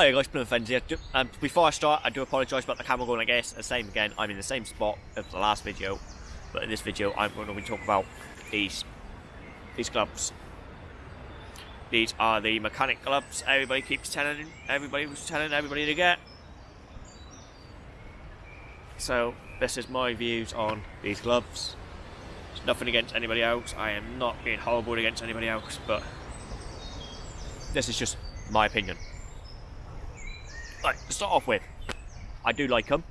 Hi guys, Plymouth here. Um, before I start, I do apologise about the camera going I guess The same again, I'm in the same spot as the last video, but in this video I'm going to be talking about these these gloves. These are the mechanic gloves everybody keeps telling everybody was telling everybody to get. So this is my views on these gloves. It's nothing against anybody else. I am not being horrible against anybody else, but this is just my opinion. Right, to start off with, I do like them,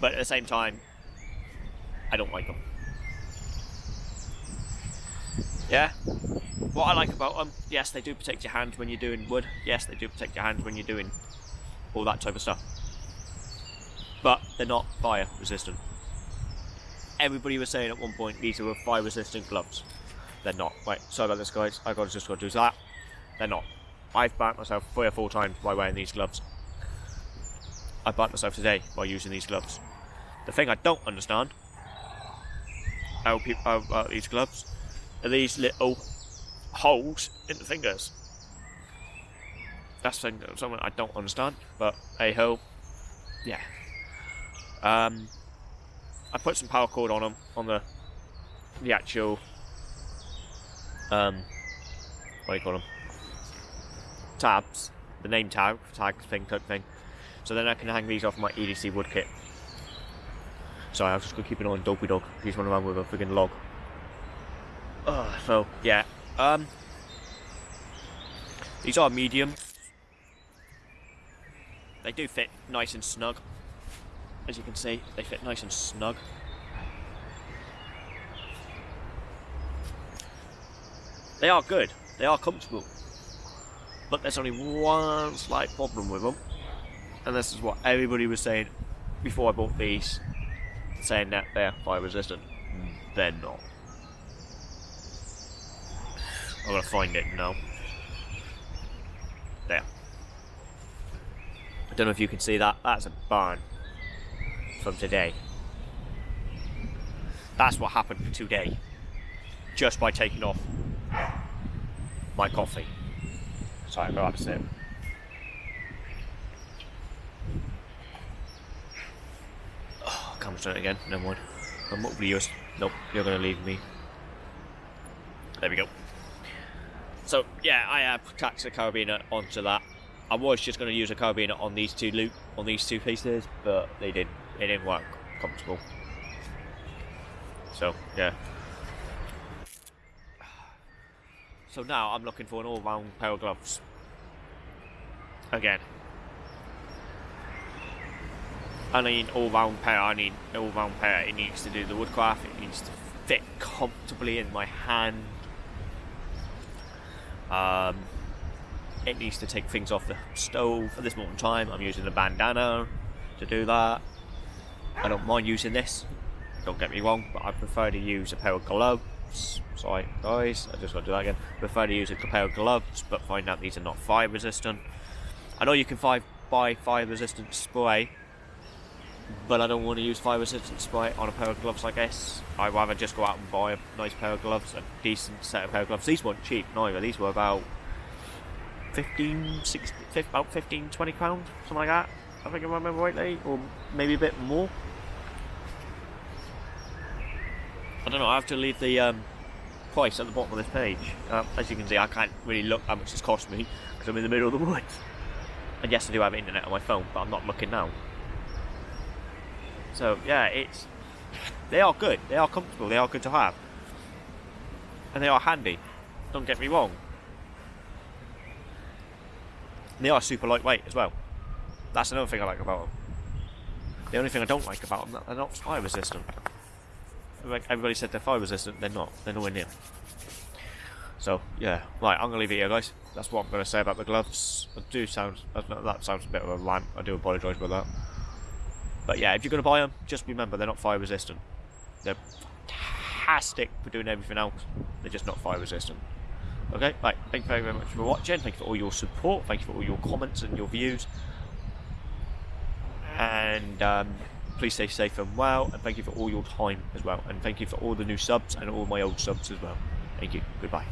but at the same time, I don't like them. Yeah? What I like about them, yes, they do protect your hands when you're doing wood. Yes, they do protect your hands when you're doing all that type of stuff. But they're not fire resistant. Everybody was saying at one point these were fire resistant gloves. They're not. Wait, sorry about this guys, I got just got to do that. They're not. I've burnt myself three or four times by wearing these gloves. I burnt myself today by using these gloves. The thing I don't understand how people about these gloves are these little holes in the fingers. That's something I don't understand, but hey ho, yeah. Um, I put some paracord on them on the the actual um, what do you call them? Tabs, the name tag, tag thing, type thing. So then I can hang these off my EDC wood kit. Sorry, I was just gonna keep it on Dopey Dog. He's running around with a freaking log. Uh, so yeah, um, these are medium. They do fit nice and snug. As you can see, they fit nice and snug. They are good. They are comfortable. But there's only one slight problem with them. And this is what everybody was saying before I bought these. Saying that they're fire resistant. They're not. I'm gonna find it now. There. I don't know if you can see that. That's a barn from today. That's what happened for today. Just by taking off my coffee. Sorry, I'm going it again. Never mind. I'm up yours. Nope, you're going to leave me. There we go. So, yeah, I have attached the carabiner onto that. I was just going to use a carabiner on these two loop, on these two pieces, but they didn't. It didn't work comfortable. So, yeah. So now I'm looking for an all-round pair of gloves. Again. I need all-round pair, I need all-round pair. It needs to do the woodcraft, it needs to fit comfortably in my hand. Um, it needs to take things off the stove. At this moment in time, I'm using a bandana to do that. I don't mind using this, don't get me wrong, but I prefer to use a pair of gloves. Sorry, guys, I just got to do that again. I prefer to use a pair of gloves, but find out these are not fire resistant. I know you can buy fire resistant spray, but I don't want to use fire resistant spray on a pair of gloves like this. I'd rather just go out and buy a nice pair of gloves, a decent set of pair of gloves. These weren't cheap neither, these were about 15, 16, about 15, 20 pounds, something like that. I think I remember rightly, or maybe a bit more. I don't know, I have to leave the um, price at the bottom of this page. Uh, as you can see, I can't really look how much it's cost me because I'm in the middle of the woods. And yes, I do have internet on my phone, but I'm not looking now. So, yeah, it's... They are good, they are comfortable, they are good to have. And they are handy, don't get me wrong. They are super lightweight as well. That's another thing I like about them. The only thing I don't like about them, they're not fire resistant. Like Everybody said they're fire resistant, they're not. They're nowhere near. So, yeah. Right, I'm to leave it here, guys. That's what I'm to say about the gloves. I do sound... That sounds a bit of a rant. I do apologise for that. But yeah, if you're going to buy them, just remember they're not fire resistant. They're fantastic for doing everything else. They're just not fire resistant. Okay, right. Thank you very, very much for watching. Thank you for all your support. Thank you for all your comments and your views. And... Um, please stay safe and well, and thank you for all your time as well, and thank you for all the new subs and all my old subs as well. Thank you. Goodbye.